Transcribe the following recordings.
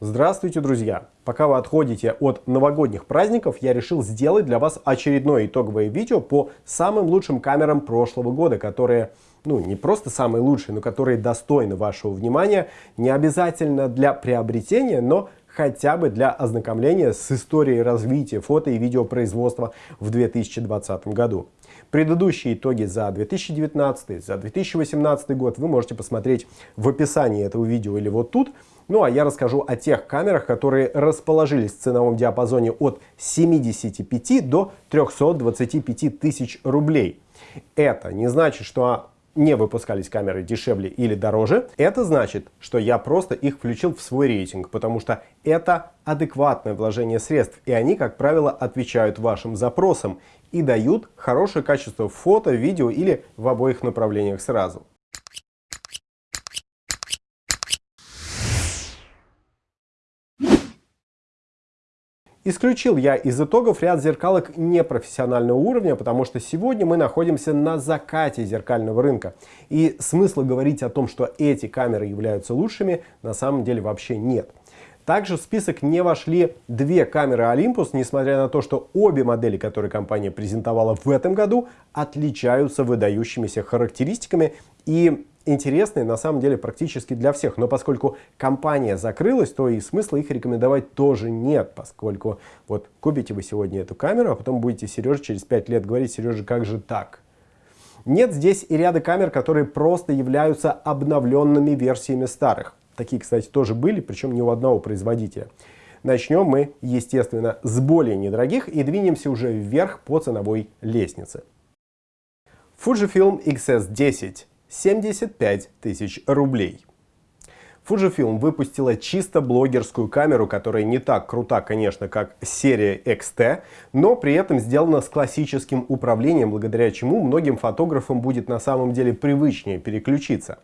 Здравствуйте, друзья! Пока вы отходите от новогодних праздников, я решил сделать для вас очередное итоговое видео по самым лучшим камерам прошлого года, которые, ну, не просто самые лучшие, но которые достойны вашего внимания, не обязательно для приобретения, но хотя бы для ознакомления с историей развития фото и видеопроизводства в 2020 году. Предыдущие итоги за 2019, за 2018 год вы можете посмотреть в описании этого видео или вот тут. Ну а я расскажу о тех камерах, которые расположились в ценовом диапазоне от 75 до 325 тысяч рублей. Это не значит, что не выпускались камеры дешевле или дороже, это значит, что я просто их включил в свой рейтинг, потому что это адекватное вложение средств, и они, как правило, отвечают вашим запросам и дают хорошее качество фото, видео или в обоих направлениях сразу. Исключил я из итогов ряд зеркалок непрофессионального уровня, потому что сегодня мы находимся на закате зеркального рынка. И смысла говорить о том, что эти камеры являются лучшими, на самом деле вообще нет. Также в список не вошли две камеры Olympus, несмотря на то, что обе модели, которые компания презентовала в этом году, отличаются выдающимися характеристиками и интересные на самом деле практически для всех. Но поскольку компания закрылась, то и смысла их рекомендовать тоже нет, поскольку вот купите вы сегодня эту камеру, а потом будете Сереже через 5 лет говорить, Сережа, как же так? Нет здесь и ряда камер, которые просто являются обновленными версиями старых. Такие, кстати, тоже были, причем не у одного производителя. Начнем мы, естественно, с более недорогих и двинемся уже вверх по ценовой лестнице. Fujifilm XS10 75 тысяч рублей. Fujifilm выпустила чисто блогерскую камеру, которая не так крута, конечно, как серия XT, но при этом сделана с классическим управлением, благодаря чему многим фотографам будет на самом деле привычнее переключиться.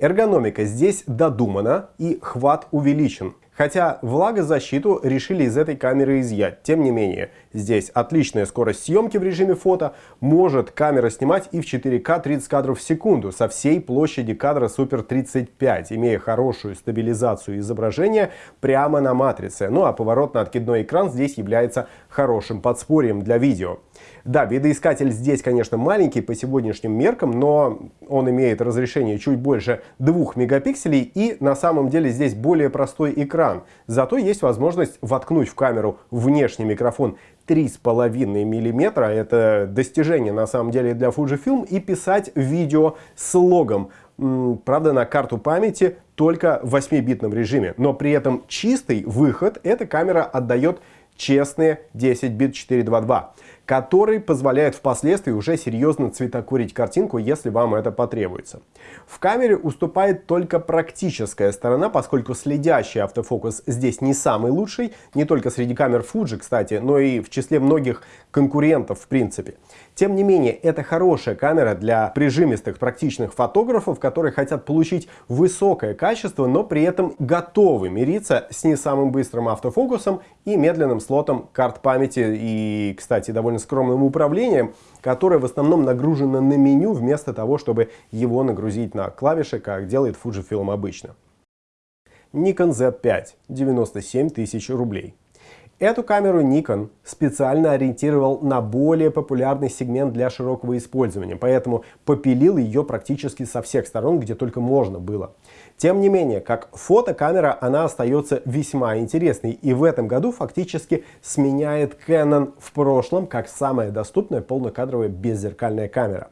Эргономика здесь додумана и хват увеличен. Хотя влагозащиту решили из этой камеры изъять. Тем не менее, здесь отличная скорость съемки в режиме фото. Может камера снимать и в 4К 30 кадров в секунду со всей площади кадра Super 35, имея хорошую стабилизацию изображения прямо на матрице. Ну а поворотно-откидной экран здесь является хорошим подспорьем для видео. Да, видоискатель здесь, конечно, маленький по сегодняшним меркам, но он имеет разрешение чуть больше 2 мегапикселей и на самом деле здесь более простой экран. Зато есть возможность воткнуть в камеру внешний микрофон 3,5 мм, это достижение на самом деле для Fujifilm, и писать видео с логом. Правда, на карту памяти только в 8-битном режиме, но при этом чистый выход эта камера отдает честные 10 бит 422 который позволяет впоследствии уже серьезно цветокурить картинку, если вам это потребуется. В камере уступает только практическая сторона, поскольку следящий автофокус здесь не самый лучший, не только среди камер Fuji, кстати, но и в числе многих конкурентов в принципе. Тем не менее, это хорошая камера для прижимистых практичных фотографов, которые хотят получить высокое качество, но при этом готовы мириться с не самым быстрым автофокусом и медленным слотом карт памяти и, кстати, довольно скромным управлением, которое в основном нагружено на меню вместо того, чтобы его нагрузить на клавиши, как делает Fujifilm обычно. Nikon Z5 97 тысяч рублей. Эту камеру Nikon специально ориентировал на более популярный сегмент для широкого использования, поэтому попилил ее практически со всех сторон, где только можно было. Тем не менее, как фотокамера она остается весьма интересной и в этом году фактически сменяет Canon в прошлом как самая доступная полнокадровая беззеркальная камера.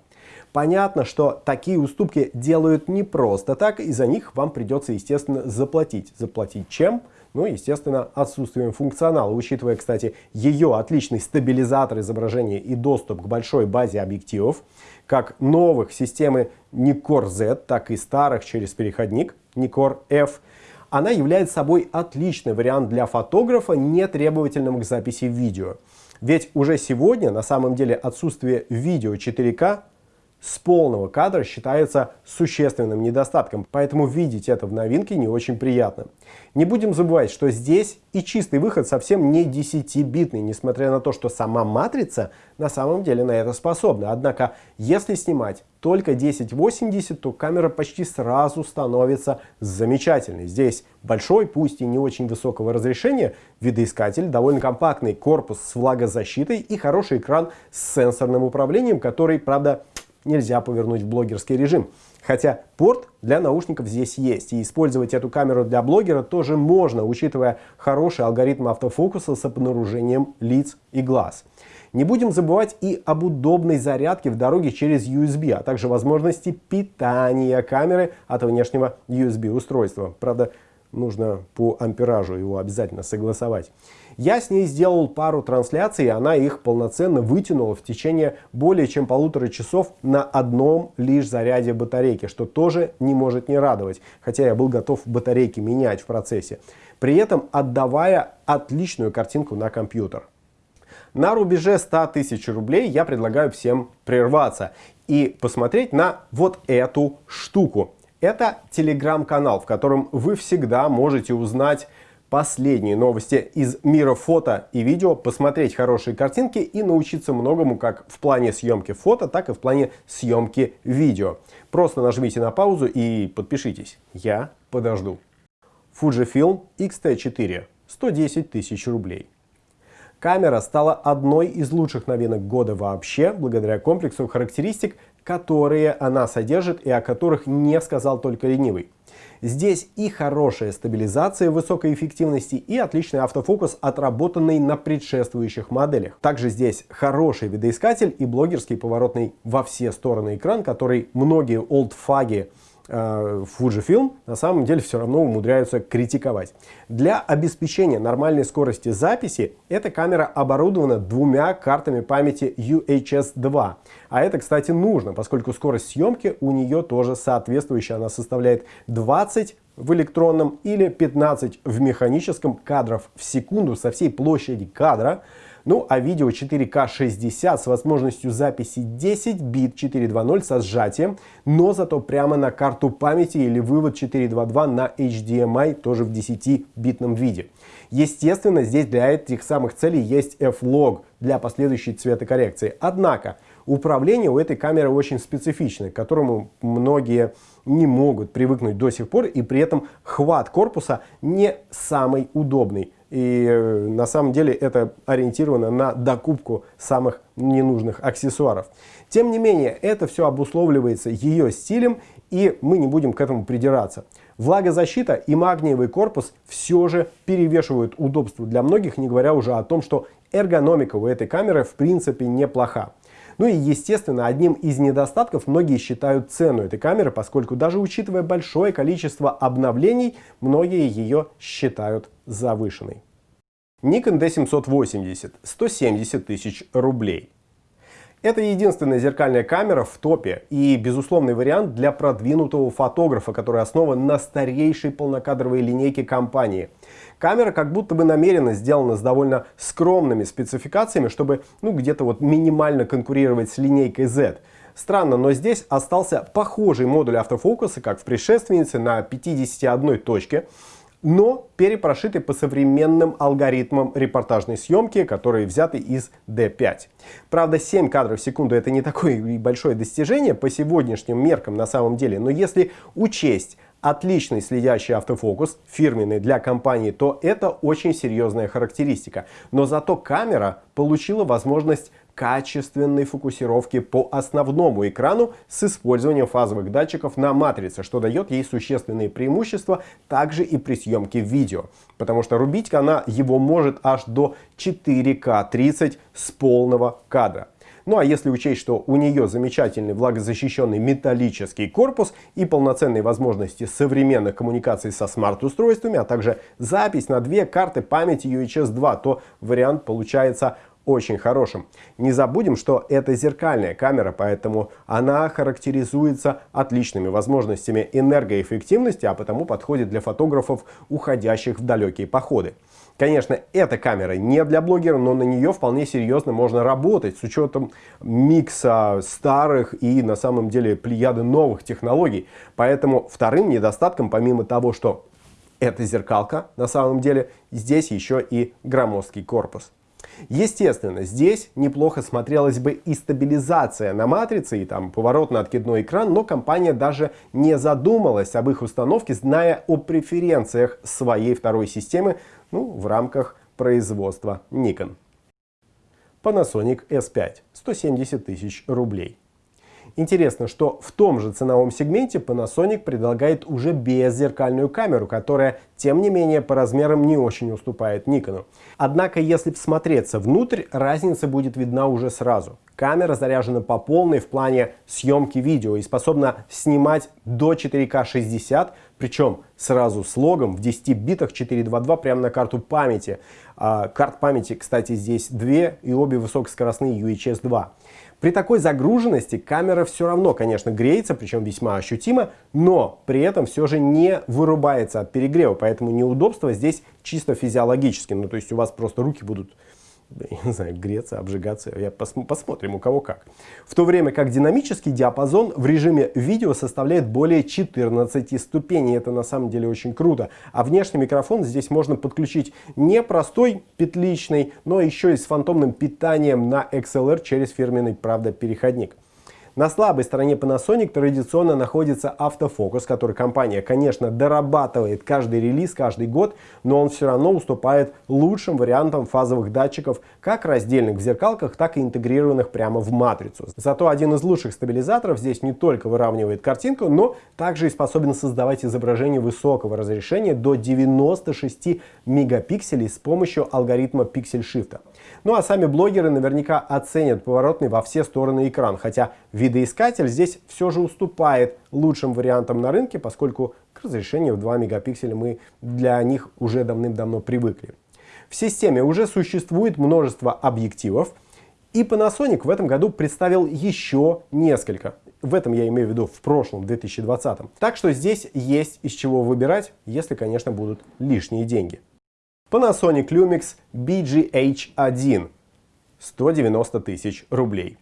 Понятно, что такие уступки делают не просто так, и за них вам придется, естественно, заплатить. Заплатить чем? Ну, естественно, отсутствием функционала, учитывая, кстати, ее отличный стабилизатор изображения и доступ к большой базе объективов, как новых системы Nikkor Z, так и старых через переходник Nikkor F, она является собой отличный вариант для фотографа, не требовательного к записи видео. Ведь уже сегодня на самом деле отсутствие видео 4К с полного кадра считается существенным недостатком, поэтому видеть это в новинке не очень приятно. Не будем забывать, что здесь и чистый выход совсем не 10-битный, несмотря на то, что сама матрица на самом деле на это способна. Однако, если снимать только 1080, то камера почти сразу становится замечательной. Здесь большой, пусть и не очень высокого разрешения, видоискатель, довольно компактный корпус с влагозащитой и хороший экран с сенсорным управлением, который, правда, нельзя повернуть в блогерский режим. Хотя порт для наушников здесь есть, и использовать эту камеру для блогера тоже можно, учитывая хороший алгоритм автофокуса с обнаружением лиц и глаз. Не будем забывать и об удобной зарядке в дороге через USB, а также возможности питания камеры от внешнего USB устройства. Правда, нужно по амперажу его обязательно согласовать. Я с ней сделал пару трансляций, и она их полноценно вытянула в течение более чем полутора часов на одном лишь заряде батарейки, что тоже не может не радовать, хотя я был готов батарейки менять в процессе, при этом отдавая отличную картинку на компьютер. На рубеже 100 тысяч рублей я предлагаю всем прерваться и посмотреть на вот эту штуку. Это телеграм-канал, в котором вы всегда можете узнать последние новости из мира фото и видео, посмотреть хорошие картинки и научиться многому как в плане съемки фото, так и в плане съемки видео. Просто нажмите на паузу и подпишитесь. Я подожду. Fujifilm X-T4. 110 тысяч рублей. Камера стала одной из лучших новинок года вообще, благодаря комплексу характеристик, которые она содержит и о которых не сказал только ленивый. Здесь и хорошая стабилизация высокой эффективности, и отличный автофокус, отработанный на предшествующих моделях. Также здесь хороший видоискатель и блогерский поворотный во все стороны экран, который многие олдфаги Fujifilm на самом деле все равно умудряются критиковать. Для обеспечения нормальной скорости записи эта камера оборудована двумя картами памяти UHS-2. А это, кстати, нужно, поскольку скорость съемки у нее тоже соответствующая. Она составляет 20 в электронном или 15 в механическом кадров в секунду со всей площади кадра. Ну а видео 4К 60 с возможностью записи 10 бит 4.2.0 со сжатием, но зато прямо на карту памяти или вывод 4.2.2 на HDMI тоже в 10-битном виде. Естественно, здесь для этих самых целей есть F-Log для последующей цветокоррекции. Однако, управление у этой камеры очень специфичное, к которому многие не могут привыкнуть до сих пор, и при этом хват корпуса не самый удобный. И э, на самом деле это ориентировано на докупку самых ненужных аксессуаров. Тем не менее, это все обусловливается ее стилем, и мы не будем к этому придираться. Влагозащита и магниевый корпус все же перевешивают удобство для многих, не говоря уже о том, что эргономика у этой камеры в принципе неплоха. Ну и естественно, одним из недостатков многие считают цену этой камеры, поскольку даже учитывая большое количество обновлений, многие ее считают завышенной. Nikon D780 170 тысяч рублей. Это единственная зеркальная камера в топе и безусловный вариант для продвинутого фотографа, который основан на старейшей полнокадровой линейке компании. Камера как будто бы намеренно сделана с довольно скромными спецификациями, чтобы ну, где-то вот минимально конкурировать с линейкой Z. Странно, но здесь остался похожий модуль автофокуса, как в предшественнице, на 51 точке но перепрошиты по современным алгоритмам репортажной съемки, которые взяты из D5. Правда, 7 кадров в секунду это не такое большое достижение по сегодняшним меркам на самом деле, но если учесть отличный следящий автофокус, фирменный для компании, то это очень серьезная характеристика. Но зато камера получила возможность качественной фокусировки по основному экрану с использованием фазовых датчиков на матрице, что дает ей существенные преимущества также и при съемке видео. Потому что рубить она его может аж до 4К 30 с полного кадра. Ну а если учесть, что у нее замечательный влагозащищенный металлический корпус и полноценные возможности современных коммуникаций со смарт-устройствами, а также запись на две карты памяти UHS 2, то вариант получается очень хорошим. Не забудем, что это зеркальная камера, поэтому она характеризуется отличными возможностями энергоэффективности, а потому подходит для фотографов, уходящих в далекие походы. Конечно, эта камера не для блогера, но на нее вполне серьезно можно работать с учетом микса старых и на самом деле плеяды новых технологий. Поэтому вторым недостатком, помимо того, что это зеркалка на самом деле, здесь еще и громоздкий корпус. Естественно, здесь неплохо смотрелась бы и стабилизация на матрице, и там поворотно-откидной экран, но компания даже не задумалась об их установке, зная о преференциях своей второй системы ну, в рамках производства Nikon. Panasonic S5 170 тысяч рублей. Интересно, что в том же ценовом сегменте Panasonic предлагает уже беззеркальную камеру, которая, тем не менее, по размерам не очень уступает Nikon. Однако, если всмотреться внутрь, разница будет видна уже сразу. Камера заряжена по полной в плане съемки видео и способна снимать до 4К 60, причем сразу с логом в 10 битах 422 прямо на карту памяти. А, карт памяти, кстати, здесь две и обе высокоскоростные UHS 2. При такой загруженности камера все равно, конечно, греется, причем весьма ощутимо, но при этом все же не вырубается от перегрева, поэтому неудобство здесь чисто физиологически. Ну, то есть у вас просто руки будут я не знаю, греться, обжигаться, я пос посмотрим у кого как. В то время как динамический диапазон в режиме видео составляет более 14 ступеней, это на самом деле очень круто. А внешний микрофон здесь можно подключить не простой петличный, но еще и с фантомным питанием на XLR через фирменный, правда, переходник. На слабой стороне Panasonic традиционно находится автофокус, который компания, конечно, дорабатывает каждый релиз, каждый год, но он все равно уступает лучшим вариантам фазовых датчиков, как раздельных в зеркалках, так и интегрированных прямо в матрицу. Зато один из лучших стабилизаторов здесь не только выравнивает картинку, но также и способен создавать изображение высокого разрешения до 96 мегапикселей с помощью алгоритма Pixel Shift. Ну а сами блогеры наверняка оценят поворотный во все стороны экран, хотя видоискатель здесь все же уступает лучшим вариантам на рынке, поскольку к разрешению в 2 мегапикселя мы для них уже давным-давно привыкли. В системе уже существует множество объективов, и Panasonic в этом году представил еще несколько. В этом я имею в виду в прошлом, 2020. Так что здесь есть из чего выбирать, если, конечно, будут лишние деньги. Panasonic Lumix BGH1 190 тысяч рублей.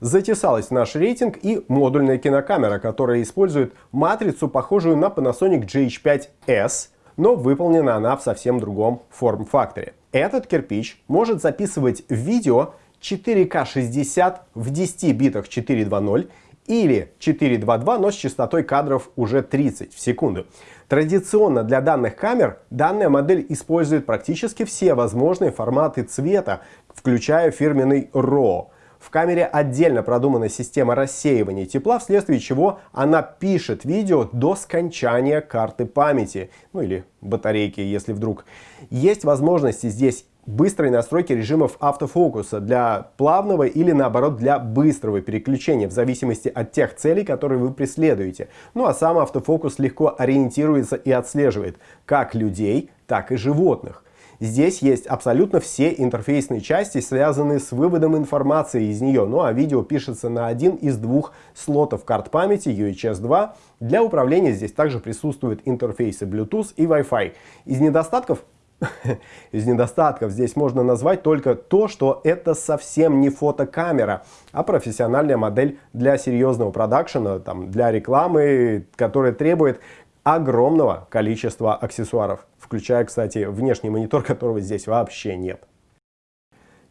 Затесалась в наш рейтинг и модульная кинокамера, которая использует матрицу, похожую на Panasonic GH5S, но выполнена она в совсем другом форм-факторе. Этот кирпич может записывать видео 4К 60 в 10 битах 420 или 422, но с частотой кадров уже 30 в секунду. Традиционно для данных камер данная модель использует практически все возможные форматы цвета, включая фирменный RAW. В камере отдельно продумана система рассеивания тепла, вследствие чего она пишет видео до скончания карты памяти, ну или батарейки, если вдруг. Есть возможности здесь быстрой настройки режимов автофокуса для плавного или наоборот для быстрого переключения в зависимости от тех целей, которые вы преследуете. Ну а сам автофокус легко ориентируется и отслеживает как людей, так и животных. Здесь есть абсолютно все интерфейсные части, связанные с выводом информации из нее. Ну а видео пишется на один из двух слотов карт памяти UHS 2. Для управления здесь также присутствуют интерфейсы Bluetooth и Wi-Fi. Из недостатков из недостатков здесь можно назвать только то, что это совсем не фотокамера, а профессиональная модель для серьезного продакшена, там, для рекламы, которая требует огромного количества аксессуаров, включая, кстати, внешний монитор, которого здесь вообще нет.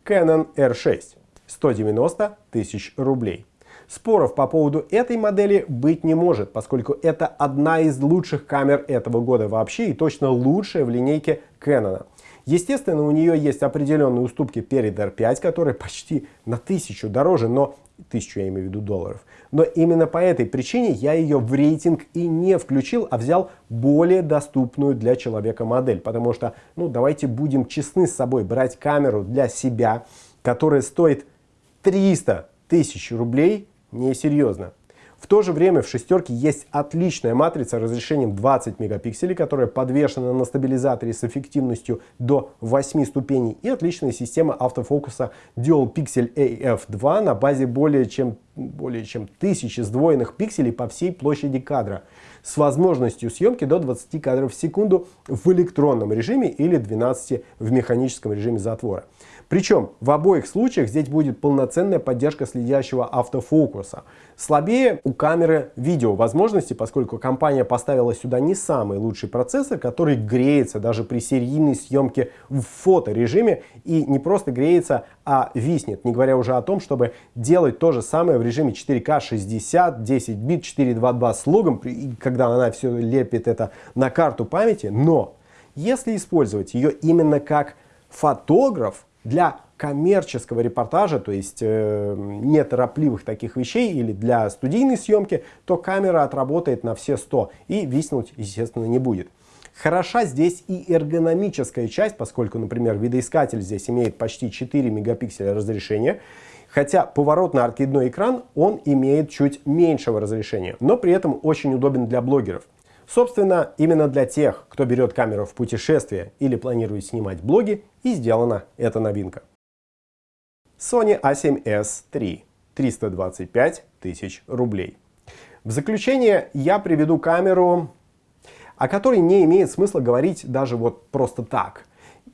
Canon R6 190 тысяч рублей. Споров по поводу этой модели быть не может, поскольку это одна из лучших камер этого года вообще и точно лучшая в линейке Canon. Естественно, у нее есть определенные уступки перед R5, которая почти на тысячу дороже, но тысячу я имею в виду долларов. Но именно по этой причине я ее в рейтинг и не включил, а взял более доступную для человека модель. Потому что, ну давайте будем честны с собой, брать камеру для себя, которая стоит 300 тысяч рублей, несерьезно. То же время в шестерке есть отличная матрица разрешением 20 мегапикселей, которая подвешена на стабилизаторе с эффективностью до 8 ступеней и отличная система автофокуса Dual Pixel AF2 на базе более чем более чем тысячи сдвоенных пикселей по всей площади кадра с возможностью съемки до 20 кадров в секунду в электронном режиме или 12 в механическом режиме затвора. Причем в обоих случаях здесь будет полноценная поддержка следящего автофокуса. Слабее у камеры видео возможности, поскольку компания поставила сюда не самый лучший процессор, который греется даже при серийной съемке в фоторежиме и не просто греется, а виснет. Не говоря уже о том, чтобы делать то же самое в режиме 4К 60, 10 бит, 422 с логом, когда она все лепит это на карту памяти. Но если использовать ее именно как фотограф, для коммерческого репортажа, то есть э, неторопливых таких вещей или для студийной съемки, то камера отработает на все 100 и виснуть, естественно, не будет. Хороша здесь и эргономическая часть, поскольку, например, видоискатель здесь имеет почти 4 мегапикселя разрешения, хотя поворотно-аркидной экран он имеет чуть меньшего разрешения, но при этом очень удобен для блогеров. Собственно, именно для тех, кто берет камеру в путешествие или планирует снимать блоги, и сделана эта новинка. Sony a7S III 325 тысяч рублей. В заключение я приведу камеру, о которой не имеет смысла говорить даже вот просто так.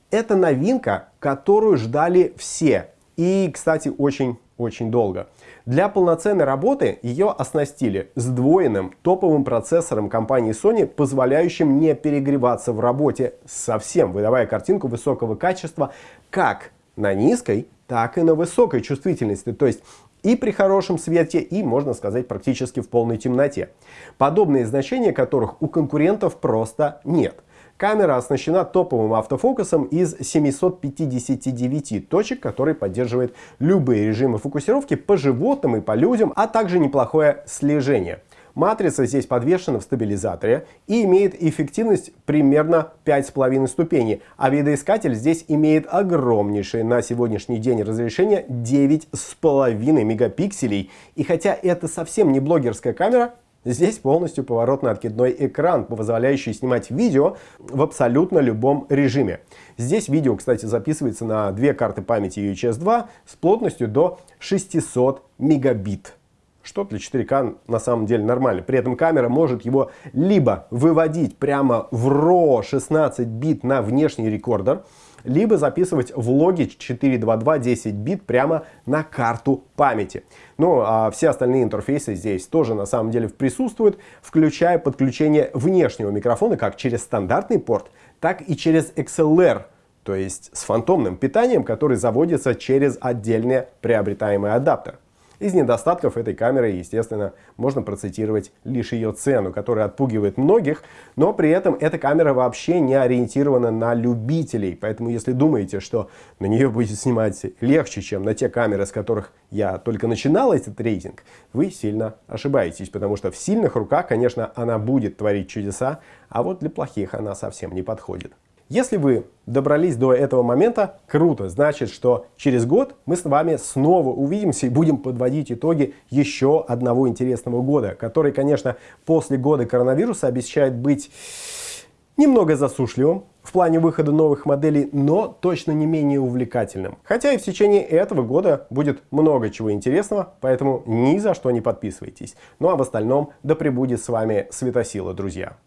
Это новинка, которую ждали все. И, кстати, очень-очень долго. Для полноценной работы ее оснастили сдвоенным топовым процессором компании Sony, позволяющим не перегреваться в работе совсем, выдавая картинку высокого качества как на низкой, так и на высокой чувствительности. То есть и при хорошем свете, и, можно сказать, практически в полной темноте. Подобные значения которых у конкурентов просто нет. Камера оснащена топовым автофокусом из 759 точек, который поддерживает любые режимы фокусировки по животным и по людям, а также неплохое слежение. Матрица здесь подвешена в стабилизаторе и имеет эффективность примерно 5,5 ступеней, а видоискатель здесь имеет огромнейшее на сегодняшний день разрешение 9,5 мегапикселей. И хотя это совсем не блогерская камера, Здесь полностью поворотно-откидной экран, позволяющий снимать видео в абсолютно любом режиме. Здесь видео, кстати, записывается на две карты памяти UHS 2 с плотностью до 600 мегабит что для 4К на самом деле нормально. При этом камера может его либо выводить прямо в RAW 16 бит на внешний рекордер, либо записывать влоги 422 10 бит прямо на карту памяти. Ну, а все остальные интерфейсы здесь тоже на самом деле присутствуют, включая подключение внешнего микрофона как через стандартный порт, так и через XLR, то есть с фантомным питанием, который заводится через отдельный приобретаемый адаптер. Из недостатков этой камеры, естественно, можно процитировать лишь ее цену, которая отпугивает многих, но при этом эта камера вообще не ориентирована на любителей. Поэтому если думаете, что на нее будет снимать легче, чем на те камеры, с которых я только начинал этот рейтинг, вы сильно ошибаетесь, потому что в сильных руках, конечно, она будет творить чудеса, а вот для плохих она совсем не подходит. Если вы добрались до этого момента, круто, значит, что через год мы с вами снова увидимся и будем подводить итоги еще одного интересного года, который, конечно, после года коронавируса обещает быть немного засушливым в плане выхода новых моделей, но точно не менее увлекательным. Хотя и в течение этого года будет много чего интересного, поэтому ни за что не подписывайтесь. Ну а в остальном да пребудет с вами светосила, друзья.